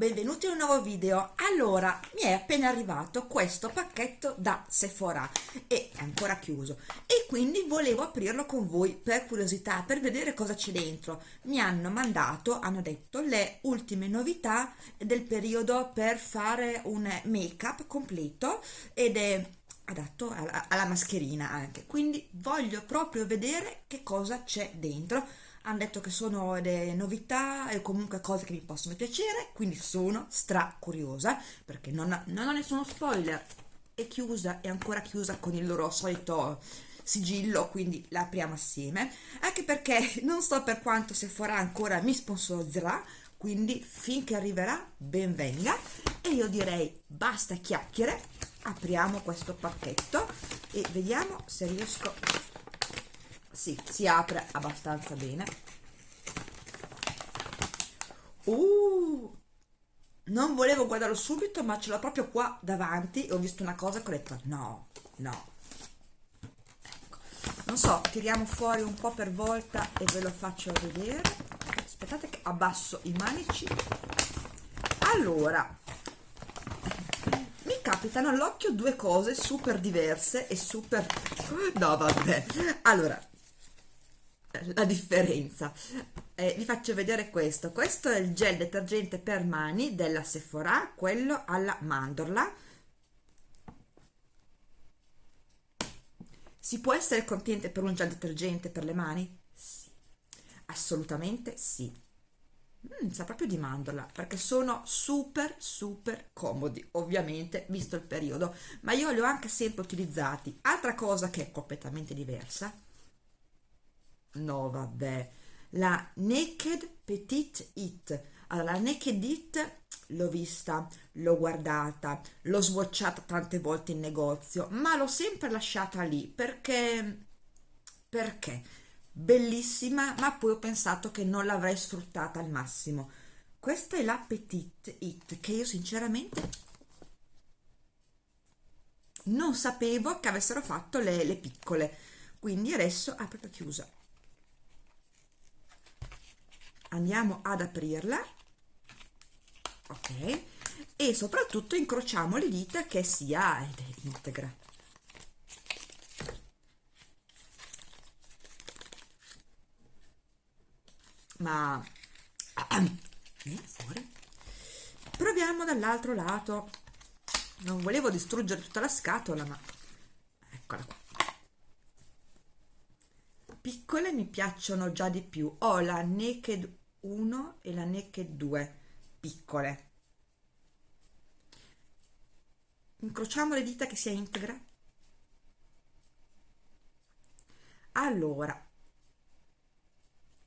Benvenuti in un nuovo video. Allora, mi è appena arrivato questo pacchetto da Sephora e è ancora chiuso e quindi volevo aprirlo con voi per curiosità, per vedere cosa c'è dentro. Mi hanno mandato, hanno detto, le ultime novità del periodo per fare un make-up completo ed è adatto alla, alla mascherina anche, quindi voglio proprio vedere che cosa c'è dentro hanno detto che sono delle novità e comunque cose che mi possono piacere, quindi sono stra curiosa perché non, non ho nessuno spoiler, è chiusa, è ancora chiusa con il loro solito sigillo, quindi la apriamo assieme, anche perché non so per quanto se farà ancora mi sponsorizzerà, quindi finché arriverà ben venga. E io direi basta chiacchiere, apriamo questo pacchetto e vediamo se riesco sì, si apre abbastanza bene. Uh, non volevo guardarlo subito ma ce l'ho proprio qua davanti e ho visto una cosa che ho detto no, no ecco. non so, tiriamo fuori un po' per volta e ve lo faccio vedere. Aspettate che abbasso i manici. Allora mi capitano all'occhio due cose super diverse e super no vabbè. Allora la differenza. Eh, vi faccio vedere questo. Questo è il gel detergente per mani della Sephora quello alla mandorla. Si può essere contente per un gel detergente per le mani? sì. Assolutamente sì. Mm, sa proprio di mandorla perché sono super super comodi ovviamente visto il periodo. Ma io li ho anche sempre utilizzati. Altra cosa che è completamente diversa no vabbè. La Naked Petite It. Allora la Naked It l'ho vista l'ho guardata l'ho swatchata tante volte in negozio ma l'ho sempre lasciata lì perché perché? Bellissima ma poi ho pensato che non l'avrei sfruttata al massimo. Questa è la Petite It che io sinceramente non sapevo che avessero fatto le, le piccole. Quindi adesso proprio chiusa andiamo ad aprirla. Ok. E soprattutto incrociamo le dita che sia ed è integra. Ma proviamo dall'altro lato. Non volevo distruggere tutta la scatola ma eccola qua. Piccole mi piacciono già di più. Ho la Naked 1 e la Naked 2 piccole. Incrociamo le dita che sia integra. Allora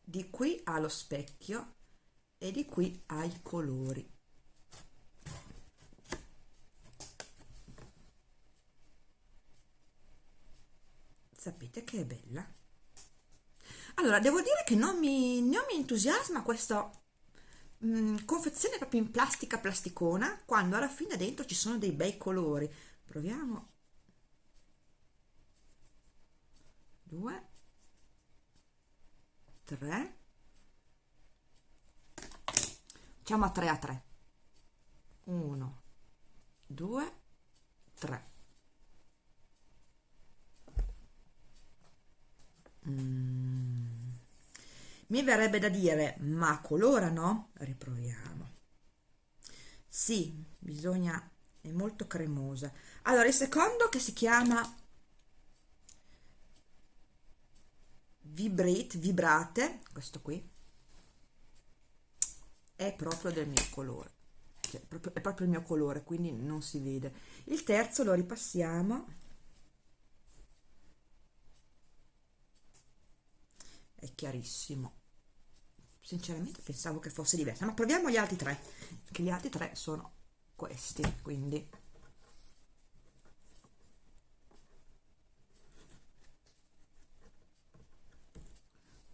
di qui ha lo specchio e di qui ha i colori. Sapete che è bella allora devo dire che non mi, non mi entusiasma questa mh, mm, confezione proprio in plastica plasticona quando alla fine dentro ci sono dei bei colori. Proviamo. Due. Tre. Facciamo a 3 a 3 1 2 3 mm mi verrebbe da dire ma colora no? riproviamo. Sì bisogna è molto cremosa. Allora il secondo che si chiama vibrate vibrate questo qui è proprio del mio colore cioè, è proprio il mio colore quindi non si vede. Il terzo lo ripassiamo è chiarissimo. Sinceramente pensavo che fosse diversa ma proviamo gli altri tre che gli altri tre sono questi quindi.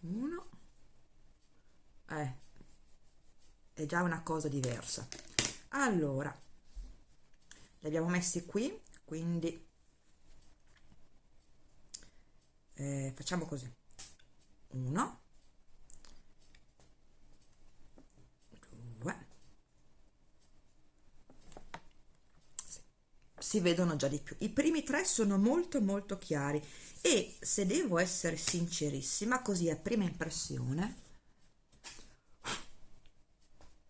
Uno. Eh, è già una cosa diversa. Allora li abbiamo messi qui quindi eh, facciamo così 1 2 si vedono già di più. I primi tre sono molto molto chiari. E se devo essere sincerissima così a prima impressione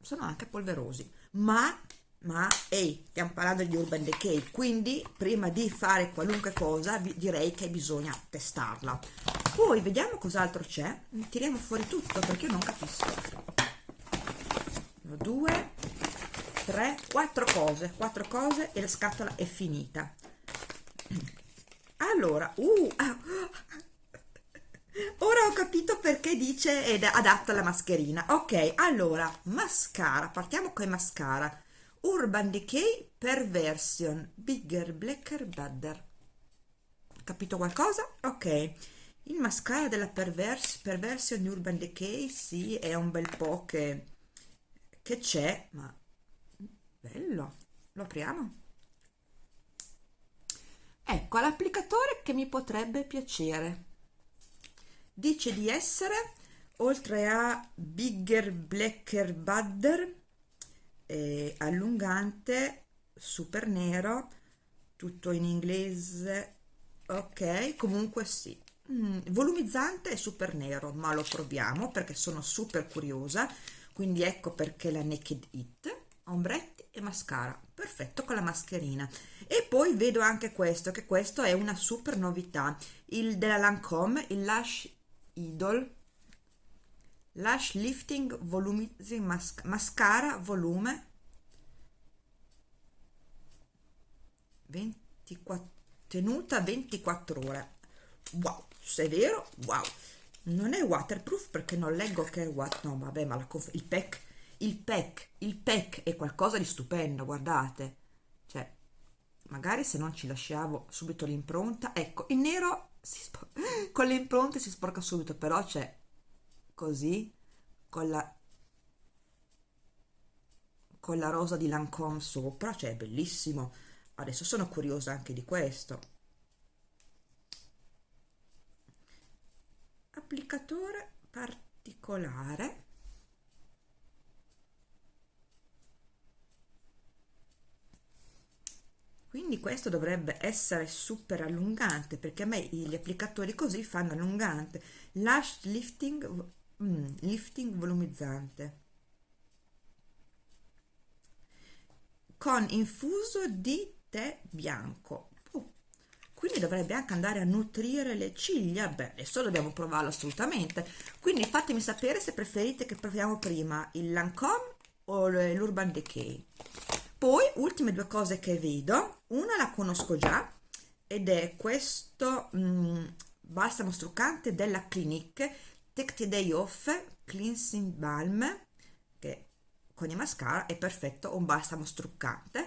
sono anche polverosi. Ma ma ehi, stiamo parlando di Urban Decay, quindi prima di fare qualunque cosa direi che bisogna testarla poi vediamo cos'altro c'è. Tiriamo fuori tutto perché io non capisco. Due tre quattro cose. Quattro cose e la scatola è finita. Allora uh, ora ho capito perché dice ed adatta alla mascherina. Ok allora mascara. Partiamo con i mascara. Urban decay perversion. Bigger blacker badder. Capito qualcosa? Ok il mascara della pervers perversion urban decay sì è un bel po' che c'è ma bello. Lo apriamo. Ecco l'applicatore che mi potrebbe piacere. Dice di essere oltre a bigger blacker butter eh, allungante super nero tutto in inglese ok comunque sì mm, volumizzante e super nero ma lo proviamo perché sono super curiosa. Quindi ecco perché la Naked It ombretti e mascara perfetto con la mascherina. E poi vedo anche questo che questo è una super novità il della Lancome il Lash Idol. Lash Lifting Volumizing Mas Mascara Volume 24 tenuta 24 ore wow se è vero? Wow. Non è waterproof perché non leggo che è what no vabbè ma il pack il pack il pack è qualcosa di stupendo guardate. Cioè magari se non ci lasciavo subito l'impronta ecco il nero con le impronte si sporca subito però c'è così con la con la rosa di Lancome sopra cioè è bellissimo. Adesso sono curiosa anche di questo applicatore particolare. Quindi questo dovrebbe essere super allungante perché a me gli applicatori così fanno allungante. Lash lifting mm, lifting volumizzante. Con infuso di tè bianco quindi dovrebbe anche andare a nutrire le ciglia. Beh adesso dobbiamo provarlo assolutamente. Quindi fatemi sapere se preferite che proviamo prima il Lancome o l'Urban Decay. Poi ultime due cose che vedo una la conosco già ed è questo mm, balsamo struccante della Clinique Take the Day Off Cleansing Balm che con i mascara è perfetto un balsamo struccante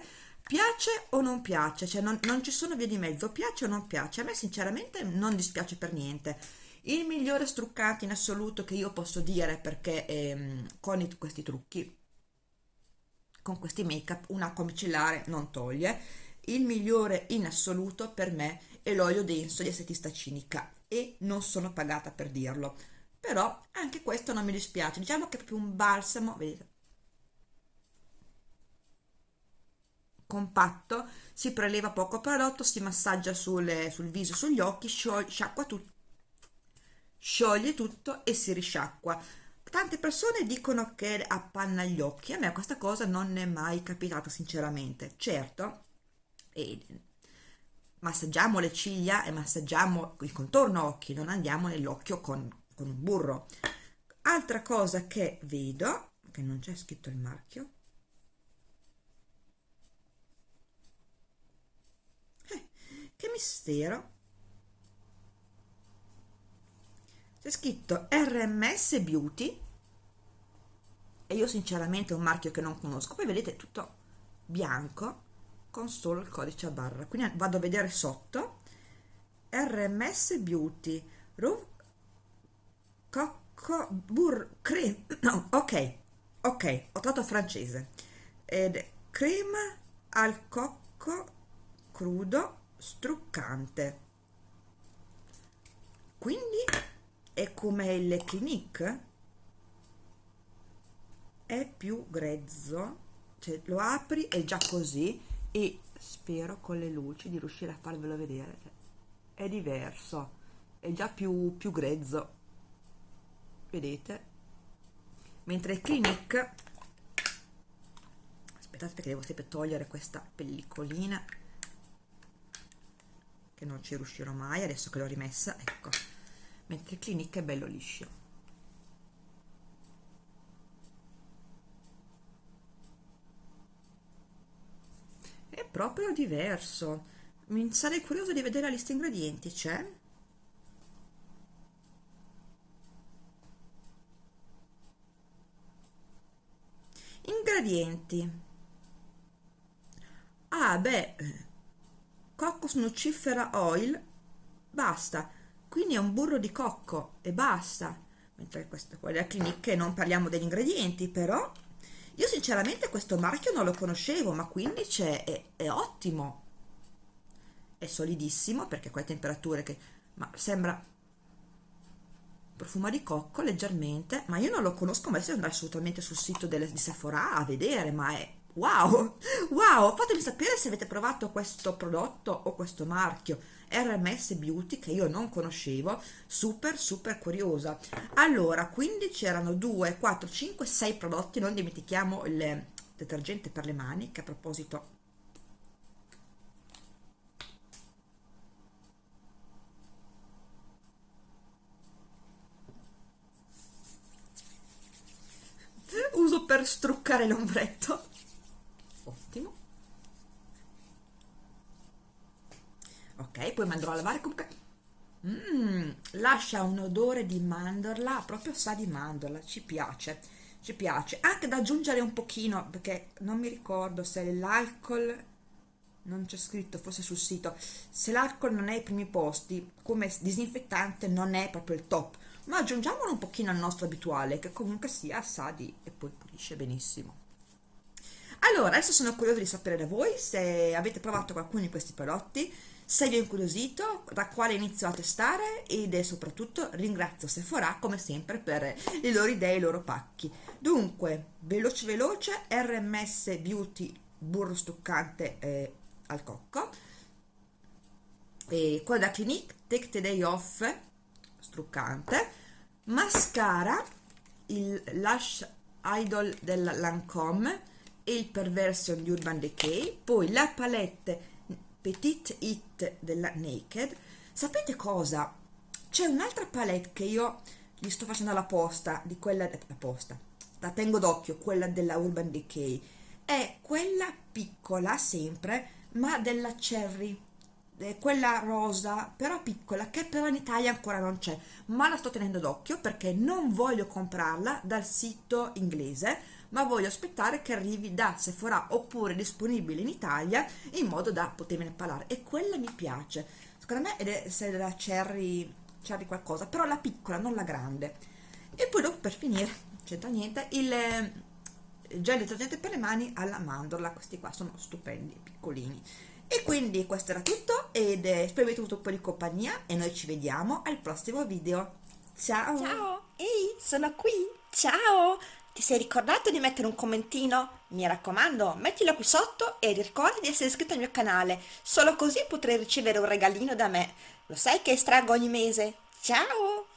piace o non piace cioè non, non ci sono vie di mezzo piace o non piace. A me sinceramente non dispiace per niente. Il migliore struccante in assoluto che io posso dire perché ehm, con i, questi trucchi con questi make up una comicellare non toglie. Il migliore in assoluto per me è l'olio denso di estetista cinica e non sono pagata per dirlo. Però anche questo non mi dispiace. Diciamo che è proprio un balsamo vedete compatto si preleva poco prodotto si massaggia sul, sul viso sugli occhi sciacqua tutto scioglie tutto e si risciacqua. Tante persone dicono che appanna gli occhi a me questa cosa non è mai capitata sinceramente. Certo e massaggiamo le ciglia e massaggiamo il contorno occhi non andiamo nell'occhio con, con un burro. Altra cosa che vedo che non c'è scritto il marchio eh, che mistero. C'è scritto RMS Beauty. E io sinceramente è un marchio che non conosco. Poi vedete tutto bianco con solo il codice a barra. Quindi vado a vedere sotto. RMS Beauty. Ru Cocco Bur Cream. No ok. Ok ho trovato francese. Ed crema al cocco crudo struccante. Quindi è come il Clinique è più grezzo cioè lo apri è già così e spero con le luci di riuscire a farvelo vedere è diverso è già più, più grezzo. Vedete? Mentre Clinique aspettate perché devo sempre togliere questa pellicolina che non ci riuscirò mai adesso che l'ho rimessa ecco. Mentre il è bello liscio. È proprio diverso. Mi sarei curioso di vedere la lista ingredienti c'è? Ingredienti. Ah beh cocos nucifera oil basta. Quindi è un burro di cocco e basta. Mentre questa qua è la clinique non parliamo degli ingredienti però io sinceramente questo marchio non lo conoscevo ma quindi c'è è, è ottimo. È solidissimo perché qua è temperature che ma sembra profuma di cocco leggermente ma io non lo conosco ma adesso andare assolutamente sul sito delle, di Sephora a vedere ma è wow wow fatemi sapere se avete provato questo prodotto o questo marchio RMS Beauty che io non conoscevo super super curiosa. Allora quindi c'erano 2 4 5 6 prodotti non dimentichiamo il detergente per le mani che a proposito uso per struccare l'ombretto ottimo ok poi andrò a lavare comunque mm, lascia un odore di mandorla proprio sa di mandorla ci piace ci piace. Anche da aggiungere un pochino perché non mi ricordo se l'alcol non c'è scritto forse sul sito se l'alcol non è ai primi posti come disinfettante non è proprio il top. Ma aggiungiamolo un pochino al nostro abituale che comunque sia sa di e poi pulisce benissimo. Allora adesso sono curiosa di sapere da voi se avete provato qualcuno di questi prodotti se vi ho incuriosito da quale inizio a testare ed soprattutto ringrazio Sephora come sempre per le loro idee e i loro pacchi. Dunque veloce veloce RMS Beauty burro stuccante eh, al cocco. E quello da Clinique Take the Day Off struccante. Mascara il Lash Idol della Lancome e il Perversion di Urban Decay. Poi la palette Petite It della Naked. Sapete cosa? c'è un'altra palette che io gli sto facendo la posta di quella la posta. La tengo d'occhio quella della Urban Decay. È quella piccola sempre ma della Cherry. Quella rosa però piccola che però in Italia ancora non c'è. Ma la sto tenendo d'occhio perché non voglio comprarla dal sito inglese ma voglio aspettare che arrivi da Sephora oppure disponibile in Italia in modo da potermene parlare e quella mi piace secondo me è della cherry cherry qualcosa però la piccola non la grande e poi dopo per finire c'entra niente il gel detergente per le mani alla mandorla questi qua sono stupendi piccolini e quindi questo era tutto ed eh, spero avete avuto un po' di compagnia e noi ci vediamo al prossimo video. Ciao! Ciao! Ehi, sono qui! Ciao! Ti sei ricordato di mettere un commentino? Mi raccomando, mettilo qui sotto e ricorda di essere iscritto al mio canale, solo così potrai ricevere un regalino da me. Lo sai che estraggo ogni mese? Ciao!